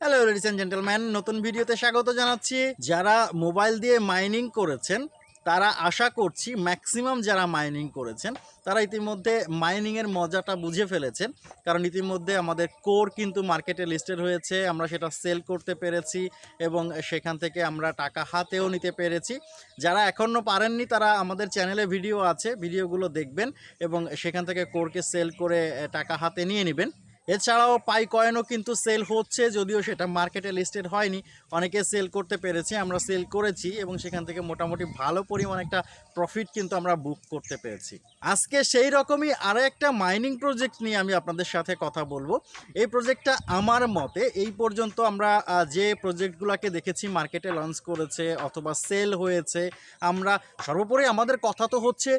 Hello ladies and gentleman নতুন ভিডিওতে স্বাগত জানাচ্ছি। যারা মোবাইল দিয়ে মাইনিং করেছেন, তারা আশা করছি ম্যাক্সিমাম যারা মাইনিং করেছেন, তারা ইতিমধ্যে মাইনিংয়ের মজাটা বুঝে ফেলেছেন। কারণ ইতিমধ্যে আমাদের কোর কিন্তু মার্কেটে লিস্টেড হয়েছে, আমরা সেটা সেল করতে পেরেছি এবং সেখান থেকে আমরা টাকা হাতেও নিতে পেরেছি। যারা এখনও পারেননি, তারা আমাদের চ্যানেলে ভিডিও আছে ভিডিওগুলো দেখবেন এবং সেখান থেকে কোরকে সেল করে টাকা হাতে নিয়ে নেবেন। এছাড়াও পাই কয়েনও কিন্তু সেল হচ্ছে, যদিও সেটা মার্কেটে লিস্টেড হয়নি। অনেকে সেল করতে পেরেছে, আমরা সেল করেছি এবং সেখান থেকে মোটামুটি ভালো পরিমাণ একটা প্রফিট কিন্তু আমরা বুক করতে পেরেছি। আজকে সেই রকমই আরও একটা মাইনিং প্রজেক্ট নিয়ে আমি আপনাদের সাথে কথা বলব। এই প্রজেক্টটা আমার মতে এই পর্যন্ত আমরা যে প্রজেক্টগুলোকে দেখেছি মার্কেটে লঞ্চ করেছে অথবা সেল হয়েছে, আমরা সর্বোপরি আমাদের কথা তো হচ্ছে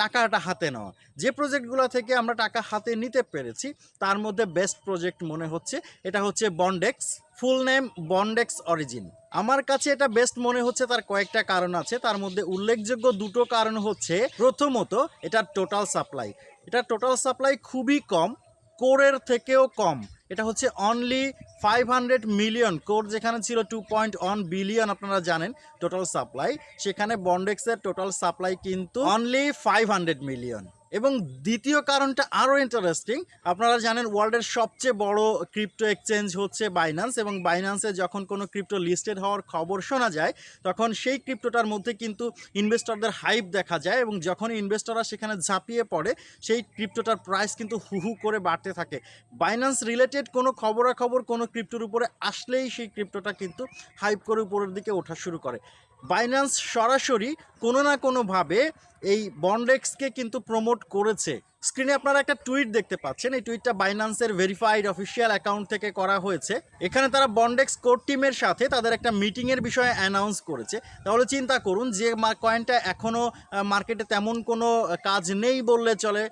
টাকাটা হাতে নেওয়া। যে প্রজেক্টগুলো থেকে আমরা টাকা হাতে নিতে পেরেছি, তার মধ্যে বেস্ট প্রজেক্ট মনে হচ্ছে, এটা হচ্ছে বন্ডেক্স ফুল নেম বন্ডেক্স অরিজিন। আমার কাছে এটা বেস্ট মনে হচ্ছে তার কয়েকটা কারণ আছে। তার মধ্যে উল্লেখযোগ্য দুটো কারণ হচ্ছে, প্রথমত এটার টোটাল সাপ্লাই এটা টোটাল সাপ্লাই খুবই কম, কোরের থেকেও কম। এটা হচ্ছে only five hundred million core যেখানে ছিল টু পয়েন্ট ওয়ান বিলিয়ন আপনারা জানেন টোটাল সাপ্লাই সেখানে বন্ডেক্সের টোটাল সাপ্লাই কিন্তু অনলি ফাইভ হান্ড্রেড মিলিয়ন এবং দ্বিতীয় কারণটা আরও ইন্টারেস্টিং আপনারা জানেন ওয়ার্ল্ডের সবচেয়ে বড় ক্রিপ্টো এক্সচেঞ্জ হচ্ছে বাইন্যান্স এবং বাইন্যান্সে যখন কোনো ক্রিপ্টো লিস্টেড হওয়ার খবর শোনা যায়, তখন সেই ক্রিপ্টোটার মধ্যে কিন্তু ইনভেস্টরদের হাইপ দেখা যায় এবং যখন ইনভেস্টররা সেখানে ঝাঁপিয়ে পড়ে, সেই ক্রিপ্টোটার প্রাইস কিন্তু হু হু করে বাড়তে থাকে। বাইন্যান্স রিলেটেড কোনো খবরাখবর কোনো ক্রিপ্টোর উপরে আসলেই সেই ক্রিপ্টোটা কিন্তু হাইপ করে উপরের দিকে ওঠা শুরু করে। বাইন্যান্স সরাসরি কোনো না কোনোভাবে এই বন্ডেক্সকে কিন্তু প্রমোট করেছে। স্ক্রিনে আপনারা একটা টুইট দেখতে পাচ্ছেন। এই টুইটটা বাইন্যান্সের ভেরিফাইড অফিসিয়াল অ্যাকাউন্ট থেকে করা হয়েছে। এখানে তারা বন্ডেক্স কোর টিমের সাথে তাদের একটা মিটিংয়ের বিষয়ে অ্যানাউন্স করেছে। তাহলে চিন্তা করুন যে কয়েনটা এখনও মার্কেটে তেমন কোনো কাজ নেই বললে চলে।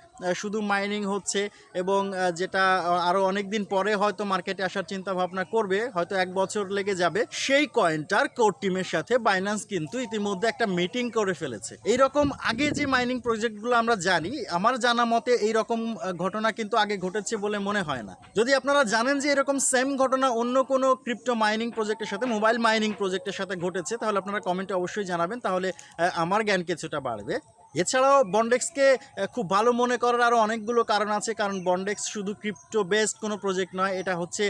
শুধু মাইনিং হচ্ছে এবং যেটা আরও অনেক দিন পরে হয়তো মার্কেটে আসার চিন্তা ভাবনা করবে। হয়তো এক বছর লেগে যাবে। সেই কয়েনটার কোর টিমের সাথে বাইন্যান্স কিন্তু ইতিমধ্যে একটা মিটিং করে ফেলেছে। এইরকম আগে যে মাইনিং প্রজেক্টগুলো আমরা জানি আমার জানা মতে এইরকম আহ, ঘটনা কিন্তু আগে ঘটেছে বলে মনে হয় না। যদি আপনারা জানেন যে এরকম সেম ঘটনা অন্য কোনো ক্রিপ্টো মাইনিং প্রজেক্টের সাথে মোবাইল মাইনিং প্রজেক্টের সাথে ঘটেছে তাহলে আপনারা কমেন্টে অবশ্যই জানাবেন। তাহলে আমার জ্ঞান কিছুটা বাড়বে। এছাড়াও বন্ডেক্সকে খুব ভালো মনে করার আরও অনেকগুলো কারণ আছে। কারণ বন্ডেক্স শুধু ক্রিপ্টো বেসড কোনো প্রজেক্ট নয় এটা হচ্ছে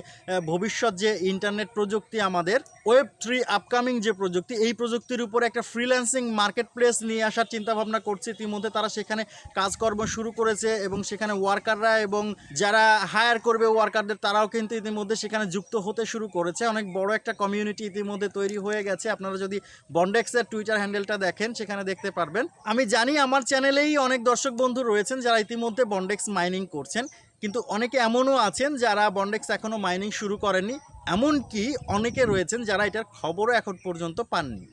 ভবিষ্যৎ যে ইন্টারনেট প্রযুক্তি আমাদের ওয়েব থ্রি আপকামিং যে প্রযুক্তি, এই প্রযুক্তির উপর একটা ফ্রিল্যান্সিং মার্কেট প্লেস নিয়ে আসার চিন্তা ভাবনা করছে। ইতিমধ্যে তারা সেখানে কাজকর্ম শুরু করেছে এবং সেখানে ওয়ার্কাররা এবং যারা হায়ার করবে ওয়ার্কারদের তারাও কিন্তু ইতিমধ্যে সেখানে যুক্ত হতে শুরু করেছে। অনেক বড় একটা কমিউনিটি ইতিমধ্যে তৈরি হয়ে গেছে। আপনারা যদি বন্ডেক্সের টুইটার হ্যান্ডেলটা দেখেন, সেখানে দেখতে পারবেন। আমি জানি আমার চ্যানেলেই অনেক দর্শক বন্ধু রয়েছেন যারা ইতিমধ্যে বন্ডেক্স মাইনিং করছেন। কিন্তু অনেকে এমনও আছেন যারা বন্ডেক্স এখনও মাইনিং শুরু করেননি, এমনকি অনেকে রয়েছেন যারা এটার খবরও এখন পর্যন্ত পাননি।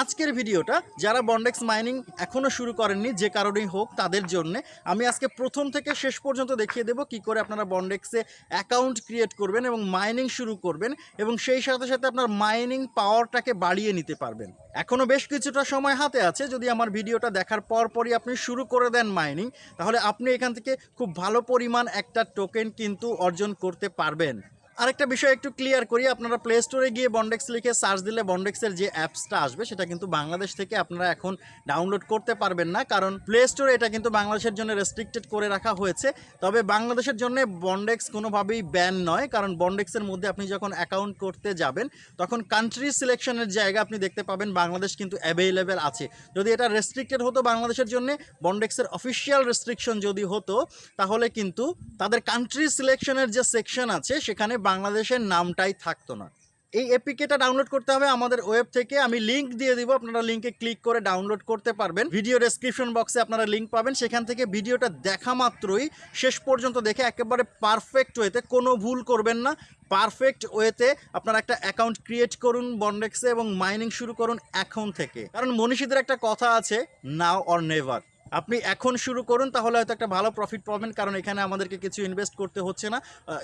আজকের ভিডিওটা যারা বন্ডেক্স মাইনিং এখনও শুরু করেননি, যে কারণেই হোক তাদের জন্য, আমি আজকে প্রথম থেকে শেষ পর্যন্ত দেখিয়ে দেবো কি করে আপনারা বন্ডেক্সে অ্যাকাউন্ট ক্রিয়েট করবেন এবং মাইনিং শুরু করবেন এবং সেই সাথে সাথে আপনার মাইনিং পাওয়ারটাকে বাড়িয়ে নিতে পারবেন। এখনও বেশ কিছুটা সময় হাতে আছে, যদি আমার ভিডিওটা দেখার পর পরই আপনি শুরু করে দেন মাইনিং, তাহলে আপনি এখান থেকে খুব ভালো পরিমাণ একটা টোকেন কিন্তু অর্জন করতে পারবেন। আরেকটা বিষয় একটু ক্লিয়ার করি, আপনারা প্লে স্টোরে গিয়ে বন্ডেক্স লিখে সার্চ দিলে বন্ডেক্সের যে অ্যাপসটা আসবে, সেটা কিন্তু বাংলাদেশ থেকে আপনারা এখন ডাউনলোড করতে পারবেন না, কারণ প্লে স্টোরে এটা কিন্তু বাংলাদেশের জন্য রেস্ট্রিক্টেড করে রাখা হয়েছে। তবে বাংলাদেশের জন্য বন্ডেক্স কোনোভাবেই ব্যান নয়, কারণ বন্ডেক্সের মধ্যে আপনি যখন অ্যাকাউন্ট করতে যাবেন, তখন কান্ট্রি সিলেকশনের জায়গা আপনি দেখতে পাবেন, বাংলাদেশ কিন্তু অ্যাভেলেবেল আছে। যদি এটা রেস্ট্রিক্টেড হতো বাংলাদেশের জন্য বন্ডেক্সের অফিসিয়াল রেস্ট্রিকশন যদি হতো, তাহলে কিন্তু তাদের কান্ট্রি সিলেকশনের যে সেকশন আছে, সেখানে বাংলাদেশের নামটাই থাকতো না। এই এপিকেটা ডাউনলোড করতে হবে আমাদের ওয়েব থেকে। আমি লিংক দিয়ে দিব, আপনারা লিঙ্কে ক্লিক করে ডাউনলোড করতে পারবেন। ভিডিও ডেসক্রিপশন বক্সে আপনারা লিঙ্ক পাবেন। সেখান থেকে ভিডিওটা দেখা মাত্রই শেষ পর্যন্ত দেখে একেবারে পারফেক্ট ওয়েতে কোনো ভুল করবেন না। পারফেক্ট ওয়েতে আপনারা একটা অ্যাকাউন্ট ক্রিয়েট করুন বন্ডেক্সে এবং মাইনিং শুরু করুন এখন থেকে। কারণ মনীষীদের একটা কথা আছে নাও অর নেভার আপনি এখন শুরু করুন, তাহলে হয়তো একটা ভালো প্রফিট পাবেন, কারণ এখানে আমাদেরকে কিছু ইনভেস্ট করতে হচ্ছে না।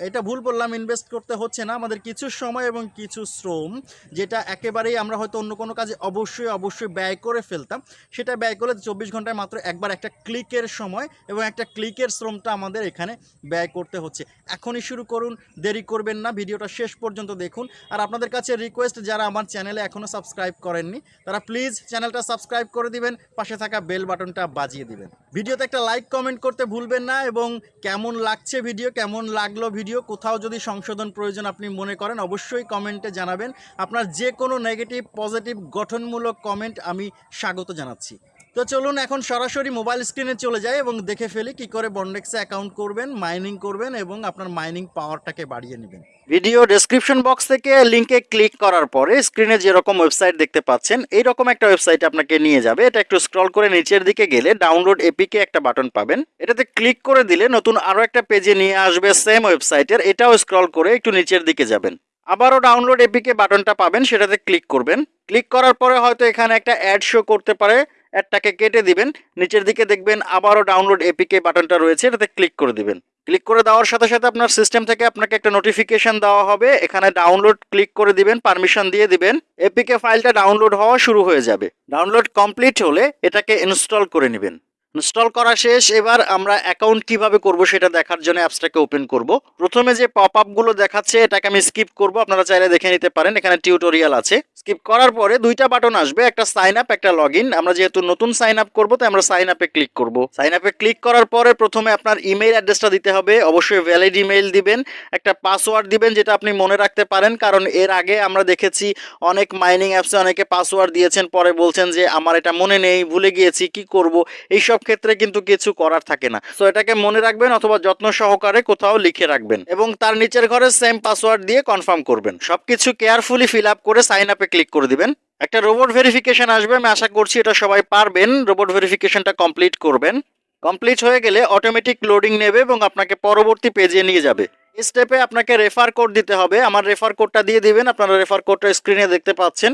এটা ভুল বললাম ইনভেস্ট করতে হচ্ছে না। আমাদের কিছু সময় এবং কিছু শ্রম, যেটা একেবারেই আমরা হয়তো অন্য কোনো কাজে অবশ্যই অবশ্যই ব্যয় করে ফেলতাম। সেটা ব্যয় করলে চব্বিশ ঘন্টায় মাত্র একবার একটা ক্লিকের সময় এবং একটা ক্লিকের শ্রমটা আমাদের এখানে ব্যয় করতে হচ্ছে। এখনই শুরু করুন, দেরি করবেন না, ভিডিওটা শেষ পর্যন্ত দেখুন। আর আপনাদের কাছে রিকোয়েস্ট যারা আমার চ্যানেলে এখনও সাবস্ক্রাইব করেননি, তারা প্লিজ চ্যানেলটা সাবস্ক্রাইব করে দিবেন, পাশে থাকা বেল বাটনটা বাজিয়ে দিবেন। ভিডিওতে একটা লাইক কমেন্ট করতে ভুলবেন না এবং কেমন লাগছে ভিডিও কেমন লাগল ভিডিও কোথাও যদি সংশোধন প্রয়োজন আপনি মনে করেন, অবশ্যই কমেন্টে জানাবেন। আপনার যে কোনো নেগেটিভ পজিটিভ গঠনমূলক কমেন্ট আমি স্বাগত জানাচ্ছি। তো চলুন এখন সরাসরি মোবাইল স্ক্রিনে চলে যাই এবং দেখে ফেলি কি করে বন্ডেক্সে অ্যাকাউন্ট করবেন মাইনিং করবেন এবং আপনার মাইনিং পাওয়ারটাকে বাড়িয়ে নেবেন। ভিডিও ডেসক্রিপশন বক্স থেকে লিঙ্কে ক্লিক করার পরে স্ক্রিনে যেরকম ওয়েবসাইট দেখতে পাচ্ছেন, এইরকম একটা ওয়েবসাইট আপনাকে নিয়ে যাবে। এটা একটু স্ক্রল করে নিচের দিকে গেলে ডাউনলোড এপিকে একটা বাটন পাবেন। এটাতে ক্লিক করে দিলে নতুন আরও একটা পেজে নিয়ে আসবে সেম ওয়েবসাইটের এটাও স্ক্রল করে একটু নিচের দিকে যাবেন। আবারও ডাউনলোড এপিকে বাটনটা পাবেন, সেটাতে ক্লিক করবেন। ক্লিক করার পরে হয়তো এখানে একটা অ্যাড শো করতে পারে। অ্যাডটাকে কেটে দিবেন। নিচের দিকে দেখবেন আবারও ডাউনলোড এপিকে বাটনটা রয়েছে, এটাতে ক্লিক করে দিবেন। ক্লিক করে দেওয়ার সাথে সাথে আপনার সিস্টেম থেকে আপনাকে একটা নোটিফিকেশন দেওয়া হবে। এখানে ডাউনলোড ক্লিক করে দিবেন পারমিশন দিয়ে দিবেন। এপিকে ফাইলটা ডাউনলোড হওয়া শুরু হয়ে যাবে। ডাউনলোড কমপ্লিট হলে এটাকে ইনস্টল করে নেবেন। ইনস্টল করা শেষ, এবার আমরা অ্যাকাউন্ট কীভাবে করব সেটা দেখার জন্য অ্যাপসটাকে ওপেন করব। প্রথমে যে পপ আপগুলো দেখাচ্ছে, এটাকে আমি স্কিপ করব। আপনারা চাইলে দেখে নিতে পারেন, এখানে টিউটোরিয়াল আছে। স্কিপ করার পরে দুইটা বাটন আসবে, একটা সাইন আপ একটা লগ আমরা যেহেতু নতুন সাইন আপ করব, তাই আমরা সাইন আপে ক্লিক করব। সাইন আপে ক্লিক করার পরে প্রথমে আপনার ইমেইল অ্যাড্রেসটা দিতে হবে। অবশ্যই ভ্যালিড ইমেইল দিবেন, একটা পাসওয়ার্ড দিবেন, যেটা আপনি মনে রাখতে পারেন। কারণ এর আগে আমরা দেখেছি, অনেক মাইনিং অ্যাপসে অনেকে পাসওয়ার্ড দিয়েছেন, পরে বলছেন যে, আমার এটা মনে নেই, ভুলে গিয়েছি, কি করব? এই সব ক্ষেত্রে কিন্তু কিছু করার থাকে না। তো এটাকে মনে রাখবেন অথবা যত্ন সহকারে কোথাও লিখে রাখবেন এবং তার নিচের ঘরে সেম পাসওয়ার্ড দিয়ে কনফার্ম করবেন। সবকিছু কেয়ারফুলি ফিল আপ করে সাইন আপে ক্লিক করে দিবেন। একটা রোবট ভেরিফিকেশন আসবে, আমি আশা করছি এটা সবাই পারবেন। রোবট ভেরিফিকেশনটা কমপ্লিট করবেন। কমপ্লিট হয়ে গেলে অটোমেটিক লোডিং নেবে এবং আপনাকে পরবর্তী পেজে নিয়ে যাবে। স্টেপে আপনাকে রেফার কোড দিতে হবে। আমার রেফার কোডটা দিয়ে দিবেন। আপনারা রেফার কোডটা স্ক্রিনে দেখতে পাচ্ছেন।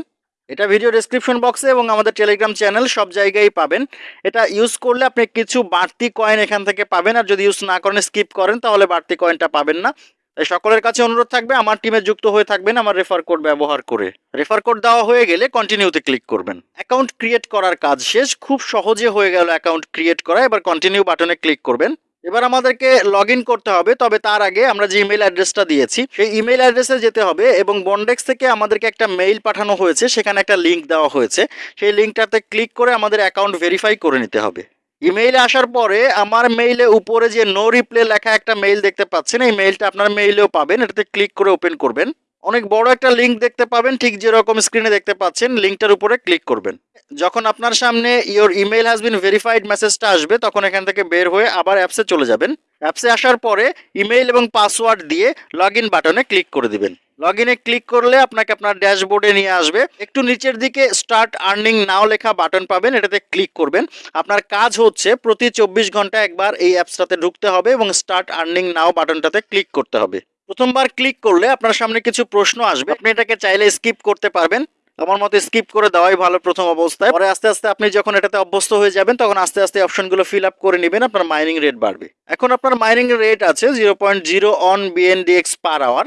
এটা ভিডিও ডেসক্রিপশন বক্সে এবং আমাদের টেলিগ্রাম চ্যানেল সব জায়গায় পাবেন। এটা ইউজ করলে আপনি কিছু বাড়তি কয়েন এখান থেকে পাবেন আর যদি ইউজ না করেন স্কিপ করেন, তাহলে বাড়তি কয়েনটা পাবেন না। তাই সকলের কাছে অনুরোধ থাকবে, আমার টিমে যুক্ত হয়ে থাকবেন, আমার রেফার কোড ব্যবহার করে। রেফার কোড দেওয়া হয়ে গেলে কন্টিনিউতে ক্লিক করবেন। অ্যাকাউন্ট ক্রিয়েট করার কাজ শেষ। খুব সহজে হয়ে গেল অ্যাকাউন্ট ক্রিয়েট করা। এবার কন্টিনিউ বাটনে ক্লিক করবেন। এবার আমাদেরকে লগ করতে হবে, তবে তার আগে আমরা যে ইমেল অ্যাড্রেসটা দিয়েছি, সেই ইমেল অ্যাড্রেসে যেতে হবে এবং বন্ডেক্স থেকে আমাদেরকে একটা মেইল পাঠানো হয়েছে, সেখানে একটা লিঙ্ক দেওয়া হয়েছে। সেই লিঙ্কটাতে ক্লিক করে আমাদের অ্যাকাউন্ট ভেরিফাই করে নিতে হবে। ইমেইলে আসার পরে আমার মেইলে উপরে যে নো রিপ্লে লেখা একটা মেইল দেখতে পাচ্ছেন, এই মেইলটা আপনার মেইলেও পাবেন, এটাতে ক্লিক করে ওপেন করবেন। অনেক বড় একটা লিঙ্ক দেখতে পাবেন, ঠিক যেরকম স্ক্রিনে দেখতে পাচ্ছেন লিঙ্কটার উপরে ক্লিক করবেন। যখন আপনার সামনে your email has been verified মেসেজটা আসবে, তখন এখান থেকে বের হয়ে আবার অ্যাপসে চলে যাবেন। অ্যাপসে আসার পরে ইমেইল এবং পাসওয়ার্ড দিয়ে লগ ইন বাটনে ক্লিক করে দিবেন। লগ ইনে ক্লিক করলে আপনাকে আপনার ড্যাশবোর্ডে নিয়ে আসবে। একটু নিচের দিকে স্টার্ট আর্নিং নাও লেখা বাটন পাবেন, এটাতে ক্লিক করবেন। আপনার কাজ হচ্ছে প্রতি চব্বিশ ঘণ্টা একবার এই অ্যাপসটাতে ঢুকতে হবে এবং স্টার্ট আর্নিং নাও বাটনটাতে ক্লিক করতে হবে। প্রথমবার ক্লিক করলে আপনার সামনে কিছু প্রশ্ন আসবে। আপনি এটাকে চাইলে স্কিপ করতে পারবেন। আমার মতে স্কিপ করে দেওয়াই ভালো প্রথম অবস্থায়। পরে আস্তে আস্তে আপনি যখন এটাতে অভ্যস্ত হয়ে যাবেন, তখন আস্তে আস্তে অপশনগুলো ফিল আপ করে নেবেন। আপনার মাইনিং রেট বাড়বে। এখন আপনার মাইনিং রেট আছে zero point zero on BNDX per hour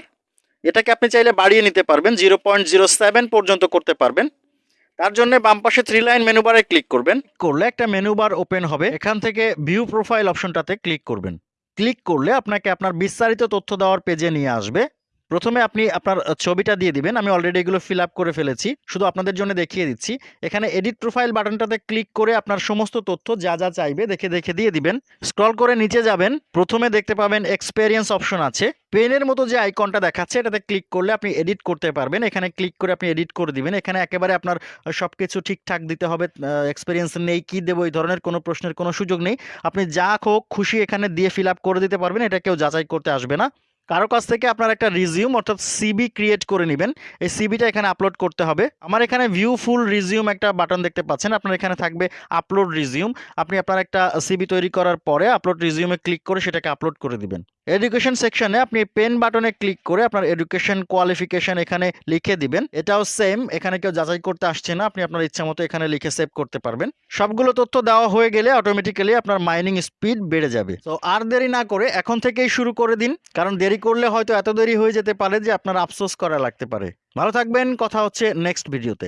এটাকে আপনি চাইলে বাড়িয়ে নিতে পারবেন। জিরো পয়েন্ট জিরো সেভেন পর্যন্ত করতে পারবেন। তার জন্য বাম পাশে থ্রি লাইন মেনু বারে ক্লিক করবেন। করলে একটা মেনু বার ওপেন হবে। এখান থেকে ভিউ প্রোফাইল অপশনটাতে ক্লিক করবেন। ক্লিক করলে আপনাকে আপনার বিস্তারিত তথ্য দেওয়ার পেজে নিয়ে আসবে। প্রথমে আপনি আপনার ছবিটা দিয়ে দিবেন। আমি অলরেডি এগুলো ফিল আপ করে ফেলেছি। শুধু আপনাদের জন্য দেখিয়ে দিচ্ছি। এখানে এডিট প্রোফাইল বাটনটাতে ক্লিক করে আপনার সমস্ত তথ্য যা যা চাইবে দেখে দেখে দিয়ে দিবেন। স্ক্রল করে নিচে যাবেন। প্রথমে দেখতে পাবেন এক্সপেরিয়েন্স অপশন আছে। পেনের মতো যে আইকনটা দেখাচ্ছে, এটাতে ক্লিক করলে আপনি এডিট করতে পারবেন। এখানে ক্লিক করে আপনি এডিট করে দিবেন। এখানে একেবারে আপনার সব কিছু ঠিকঠাক দিতে হবে। এক্সপিরিয়েন্স নেই, কি দেবো, এই ধরনের কোনো প্রশ্নের কোনো সুযোগ নেই। আপনি যা হোক, খুশি এখানে দিয়ে ফিল আপ করে দিতে পারবেন। এটা কেউ যাচাই করতে আসবে না। কারও কাছ থেকে আপনার একটা রিজিউম অর্থাৎ সিবি ক্রিয়েট করে নেবেন। এই সিবিটা এখানে আপলোড করতে হবে। আমার এখানে ভিউ ফুল রিজিউম একটা বাটন দেখতে পাচ্ছেন। আপনার এখানে থাকবে আপলোড রিজিউম আপনি আপনার একটা সিবি তৈরি করার পরে আপলোড রিজিউমে ক্লিক করে সেটাকে আপলোড করে দিবেন। এডুকেশন সেকশনে আপনি পেন বাটনে ক্লিক করে আপনার এডুকেশন কোয়ালিফিকেশন এখানে লিখে দিবেন। এটাও সেম এখানে কেউ যাচাই করতে আসছে না, আপনি আপনার ইচ্ছা মতো এখানে লিখে সেভ করতে পারবেন। সবগুলো তথ্য দেওয়া হয়ে গেলে অটোমেটিক্যালি আপনার মাইনিং স্পিড বেড়ে যাবে। তো আর দেরি না করে এখন থেকেই শুরু করে দিন, কারণ দেরি করলে হয়তো এত দেরি হয়ে যেতে পারে যে আপনার আফসোস করা লাগতে পারে। ভালো থাকবেন, কথা হচ্ছে নেক্সট ভিডিওতে